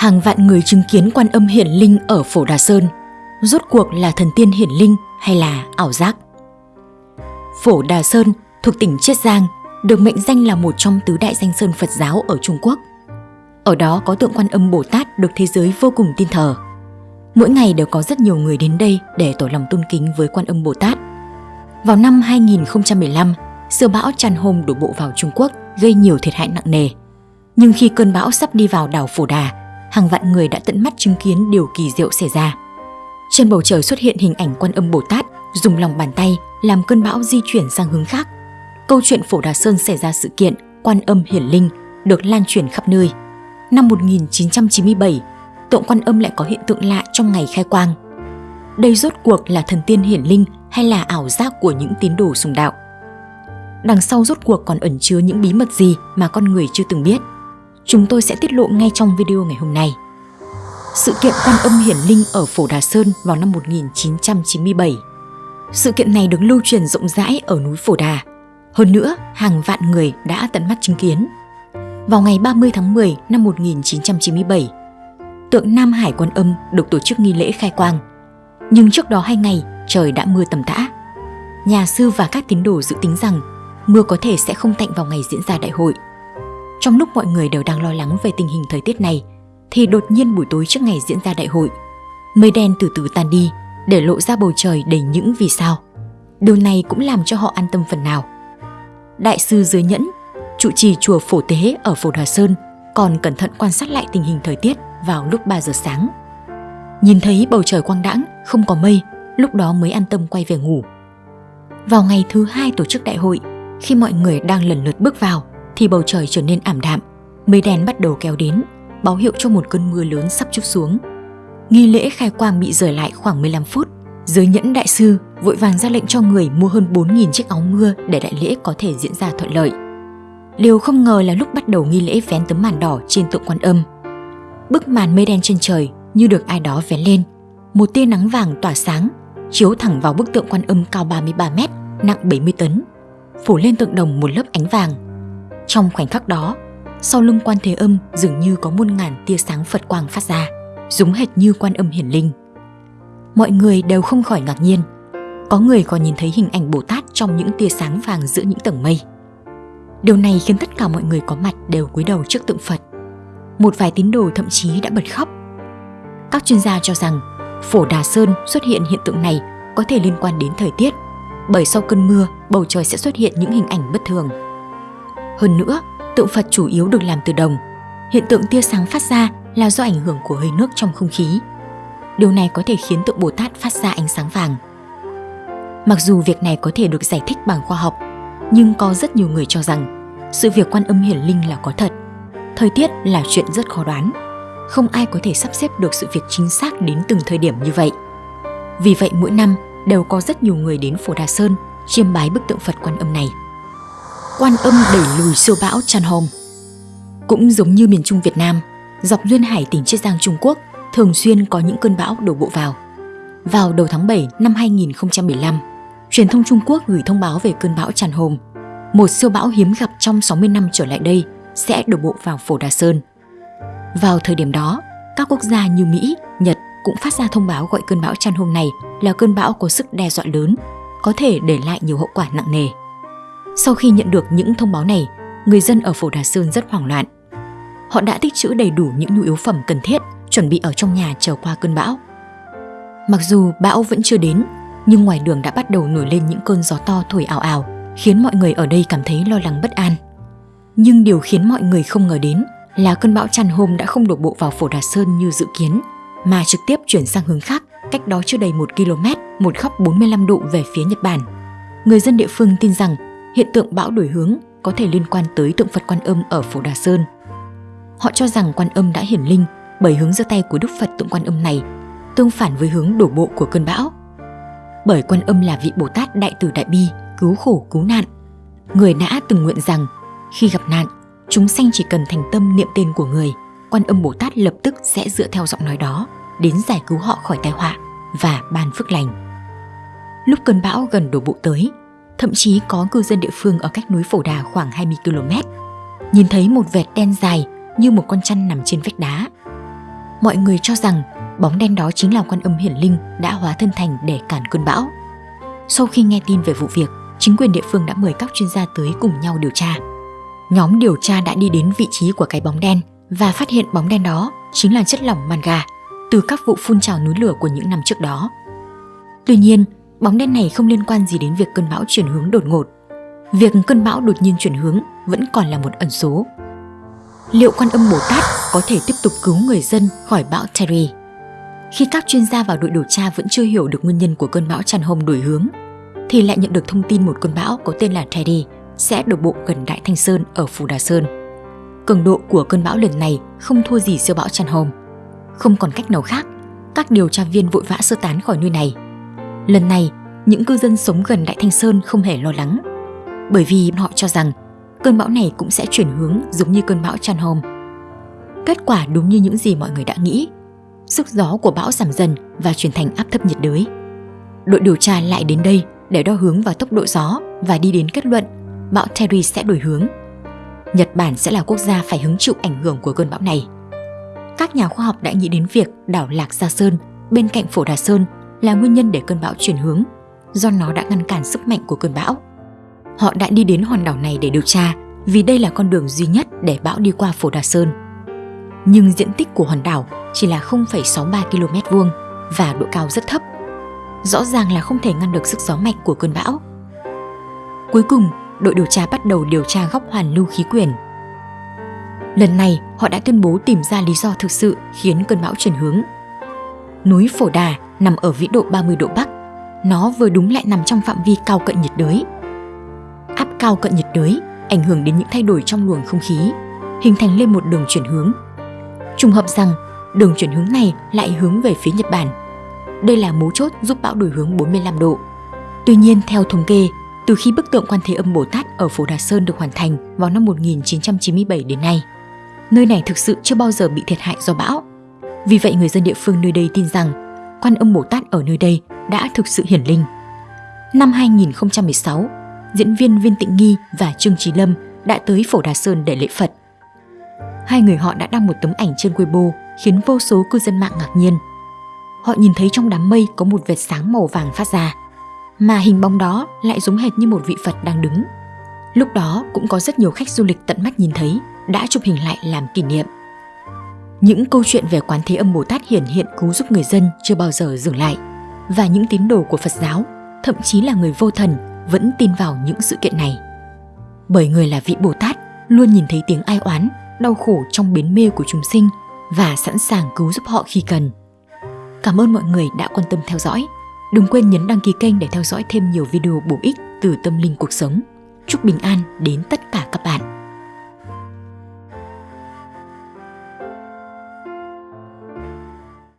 Hàng vạn người chứng kiến quan âm hiển linh ở Phổ Đà Sơn, rốt cuộc là thần tiên hiển linh hay là ảo giác? Phổ Đà Sơn thuộc tỉnh Chiết Giang, được mệnh danh là một trong tứ đại danh sơn Phật giáo ở Trung Quốc. Ở đó có tượng quan âm Bồ Tát được thế giới vô cùng tin thờ. Mỗi ngày đều có rất nhiều người đến đây để tỏ lòng tôn kính với quan âm Bồ Tát. Vào năm 2015, siêu bão tràn hôm đổ bộ vào Trung Quốc gây nhiều thiệt hại nặng nề. Nhưng khi cơn bão sắp đi vào đảo Phổ Đà, hàng vạn người đã tận mắt chứng kiến điều kỳ diệu xảy ra. Trên bầu trời xuất hiện hình ảnh quan âm Bồ Tát dùng lòng bàn tay làm cơn bão di chuyển sang hướng khác. Câu chuyện Phổ Đà Sơn xảy ra sự kiện quan âm hiển linh được lan truyền khắp nơi. Năm 1997, tượng quan âm lại có hiện tượng lạ trong ngày khai quang. Đây rốt cuộc là thần tiên hiển linh hay là ảo giác của những tín đồ sùng đạo? Đằng sau rốt cuộc còn ẩn chứa những bí mật gì mà con người chưa từng biết? Chúng tôi sẽ tiết lộ ngay trong video ngày hôm nay. Sự kiện quan âm hiển linh ở Phổ Đà Sơn vào năm 1997 Sự kiện này được lưu truyền rộng rãi ở núi Phổ Đà. Hơn nữa, hàng vạn người đã tận mắt chứng kiến. Vào ngày 30 tháng 10 năm 1997, tượng Nam Hải Quan Âm được tổ chức nghi lễ khai quang. Nhưng trước đó hai ngày, trời đã mưa tầm tã. Nhà sư và các tín đồ dự tính rằng mưa có thể sẽ không tạnh vào ngày diễn ra đại hội. Trong lúc mọi người đều đang lo lắng về tình hình thời tiết này, thì đột nhiên buổi tối trước ngày diễn ra đại hội, mây đen từ từ tan đi để lộ ra bầu trời đầy những vì sao. Điều này cũng làm cho họ an tâm phần nào. Đại sư Dưới Nhẫn, trụ trì chùa Phổ Tế ở Phổ Đà Sơn còn cẩn thận quan sát lại tình hình thời tiết vào lúc 3 giờ sáng. Nhìn thấy bầu trời quang đãng, không có mây, lúc đó mới an tâm quay về ngủ. Vào ngày thứ hai tổ chức đại hội, khi mọi người đang lần lượt bước vào, thì bầu trời trở nên ảm đạm, mây đen bắt đầu kéo đến, báo hiệu cho một cơn mưa lớn sắp chút xuống. Nghi lễ khai quang bị rời lại khoảng 15 phút. Giới nhẫn đại sư vội vàng ra lệnh cho người mua hơn 4.000 chiếc áo mưa để đại lễ có thể diễn ra thuận lợi. Điều không ngờ là lúc bắt đầu nghi lễ vén tấm màn đỏ trên tượng quan âm. Bức màn mây đen trên trời như được ai đó vén lên. Một tia nắng vàng tỏa sáng, chiếu thẳng vào bức tượng quan âm cao 33 mét, nặng 70 tấn, phủ lên tượng đồng một lớp ánh vàng. Trong khoảnh khắc đó, sau lưng quan thế âm dường như có muôn ngàn tia sáng Phật quang phát ra, giống hệt như quan âm hiển linh. Mọi người đều không khỏi ngạc nhiên, có người còn nhìn thấy hình ảnh Bồ Tát trong những tia sáng vàng giữa những tầng mây. Điều này khiến tất cả mọi người có mặt đều cúi đầu trước tượng Phật. Một vài tín đồ thậm chí đã bật khóc. Các chuyên gia cho rằng Phổ Đà Sơn xuất hiện hiện tượng này có thể liên quan đến thời tiết, bởi sau cơn mưa, bầu trời sẽ xuất hiện những hình ảnh bất thường. Hơn nữa, tượng Phật chủ yếu được làm từ đồng. Hiện tượng tia sáng phát ra là do ảnh hưởng của hơi nước trong không khí. Điều này có thể khiến tượng Bồ Tát phát ra ánh sáng vàng. Mặc dù việc này có thể được giải thích bằng khoa học, nhưng có rất nhiều người cho rằng sự việc quan âm hiển linh là có thật. Thời tiết là chuyện rất khó đoán. Không ai có thể sắp xếp được sự việc chính xác đến từng thời điểm như vậy. Vì vậy mỗi năm đều có rất nhiều người đến Phổ Đà Sơn chiêm bái bức tượng Phật quan âm này quan âm đẩy lùi siêu bão Chan Hom. Cũng giống như miền Trung Việt Nam, dọc duyên hải tỉnh Chiết Giang Trung Quốc thường xuyên có những cơn bão đổ bộ vào. Vào đầu tháng 7 năm 2015, truyền thông Trung Quốc gửi thông báo về cơn bão Tràn Hom, một siêu bão hiếm gặp trong 60 năm trở lại đây sẽ đổ bộ vào Phổ Đà Sơn. Vào thời điểm đó, các quốc gia như Mỹ, Nhật cũng phát ra thông báo gọi cơn bão Tràn Hom này là cơn bão có sức đe dọa lớn, có thể để lại nhiều hậu quả nặng nề. Sau khi nhận được những thông báo này, người dân ở Phổ Đà Sơn rất hoảng loạn. Họ đã tích trữ đầy đủ những nhu yếu phẩm cần thiết, chuẩn bị ở trong nhà chờ qua cơn bão. Mặc dù bão vẫn chưa đến, nhưng ngoài đường đã bắt đầu nổi lên những cơn gió to thổi ảo ảo, khiến mọi người ở đây cảm thấy lo lắng bất an. Nhưng điều khiến mọi người không ngờ đến là cơn bão chăn hôm đã không đổ bộ vào Phổ Đà Sơn như dự kiến, mà trực tiếp chuyển sang hướng khác, cách đó chưa đầy 1 km, một góc 45 độ về phía Nhật Bản. Người dân địa phương tin rằng hiện tượng bão đổi hướng có thể liên quan tới tượng Phật Quan Âm ở Phổ Đà Sơn. Họ cho rằng Quan Âm đã hiển linh bởi hướng giơ tay của Đức Phật tượng Quan Âm này tương phản với hướng đổ bộ của cơn bão. Bởi Quan Âm là vị Bồ Tát đại từ đại bi, cứu khổ cứu nạn. Người đã từng nguyện rằng khi gặp nạn, chúng sanh chỉ cần thành tâm niệm tên của người, Quan Âm Bồ Tát lập tức sẽ dựa theo giọng nói đó đến giải cứu họ khỏi tai họa và ban phước lành. Lúc cơn bão gần đổ bộ tới, thậm chí có cư dân địa phương ở cách núi Phổ Đà khoảng 20 km. Nhìn thấy một vệt đen dài như một con chăn nằm trên vách đá. mọi người cho rằng bóng đen đó chính là quan âm hiển linh đã hóa thân thành để cản cơn bão. Sau khi nghe tin về vụ việc, chính quyền địa phương đã mời các chuyên gia tới cùng nhau điều tra. Nhóm điều tra đã đi đến vị trí của cái bóng đen và phát hiện bóng đen đó chính là chất lỏng manga từ các vụ phun trào núi lửa của những năm trước đó. Tuy nhiên, bóng đen này không liên quan gì đến việc cơn bão chuyển hướng đột ngột. Việc cơn bão đột nhiên chuyển hướng vẫn còn là một ẩn số. Liệu quan âm Bồ Tát có thể tiếp tục cứu người dân khỏi bão Terry? Khi các chuyên gia vào đội điều tra vẫn chưa hiểu được nguyên nhân của cơn bão tràn hồng đổi hướng, thì lại nhận được thông tin một cơn bão có tên là Teddy sẽ đổ bộ gần Đại Thanh Sơn ở Phù Đà Sơn. Cường độ của cơn bão lần này không thua gì siêu bão tràn hồng. Không còn cách nào khác, các điều tra viên vội vã sơ tán khỏi nơi này. Lần này, những cư dân sống gần Đại Thanh Sơn không hề lo lắng, bởi vì họ cho rằng cơn bão này cũng sẽ chuyển hướng giống như cơn bão Chan hồng. Kết quả đúng như những gì mọi người đã nghĩ, sức gió của bão giảm dần và chuyển thành áp thấp nhiệt đới. Đội điều tra lại đến đây để đo hướng và tốc độ gió và đi đến kết luận bão Terry sẽ đổi hướng. Nhật Bản sẽ là quốc gia phải hứng chịu ảnh hưởng của cơn bão này. Các nhà khoa học đã nghĩ đến việc đảo Lạc Gia Sơn bên cạnh Phổ Đà Sơn là nguyên nhân để cơn bão chuyển hướng, do nó đã ngăn cản sức mạnh của cơn bão. Họ đã đi đến hòn đảo này để điều tra vì đây là con đường duy nhất để bão đi qua Phổ Đà Sơn. Nhưng diện tích của hòn đảo chỉ là 0,63 km vuông và độ cao rất thấp. Rõ ràng là không thể ngăn được sức gió mạnh của cơn bão. Cuối cùng, đội điều tra bắt đầu điều tra góc hoàn lưu khí quyển. Lần này, họ đã tuyên bố tìm ra lý do thực sự khiến cơn bão chuyển hướng. Núi Phổ Đà nằm ở vĩ độ 30 độ Bắc. Nó vừa đúng lại nằm trong phạm vi cao cận nhiệt đới. Áp cao cận nhiệt đới ảnh hưởng đến những thay đổi trong luồng không khí, hình thành lên một đường chuyển hướng. Trùng hợp rằng đường chuyển hướng này lại hướng về phía Nhật Bản. Đây là mấu chốt giúp bão đổi hướng 45 độ. Tuy nhiên, theo thống kê, từ khi bức tượng Quan Thế Âm Bồ Tát ở Phổ Đà Sơn được hoàn thành vào năm 1997 đến nay, nơi này thực sự chưa bao giờ bị thiệt hại do bão. Vì vậy người dân địa phương nơi đây tin rằng Quan Âm Bồ Tát ở nơi đây đã thực sự hiển linh. Năm 2016, diễn viên Viên Tịnh Nghi và Trương Trí Lâm đã tới Phổ Đà Sơn để lễ Phật. Hai người họ đã đăng một tấm ảnh trên Weibo khiến vô số cư dân mạng ngạc nhiên. Họ nhìn thấy trong đám mây có một vệt sáng màu vàng phát ra, mà hình bóng đó lại giống hệt như một vị Phật đang đứng. Lúc đó cũng có rất nhiều khách du lịch tận mắt nhìn thấy, đã chụp hình lại làm kỷ niệm. Những câu chuyện về quán thế âm Bồ Tát hiển hiện cứu giúp người dân chưa bao giờ dừng lại. Và những tín đồ của Phật giáo, thậm chí là người vô thần, vẫn tin vào những sự kiện này. Bởi người là vị Bồ Tát luôn nhìn thấy tiếng ai oán, đau khổ trong biến mê của chúng sinh và sẵn sàng cứu giúp họ khi cần. Cảm ơn mọi người đã quan tâm theo dõi. Đừng quên nhấn đăng ký kênh để theo dõi thêm nhiều video bổ ích từ tâm linh cuộc sống. Chúc bình an đến tất cả các bạn.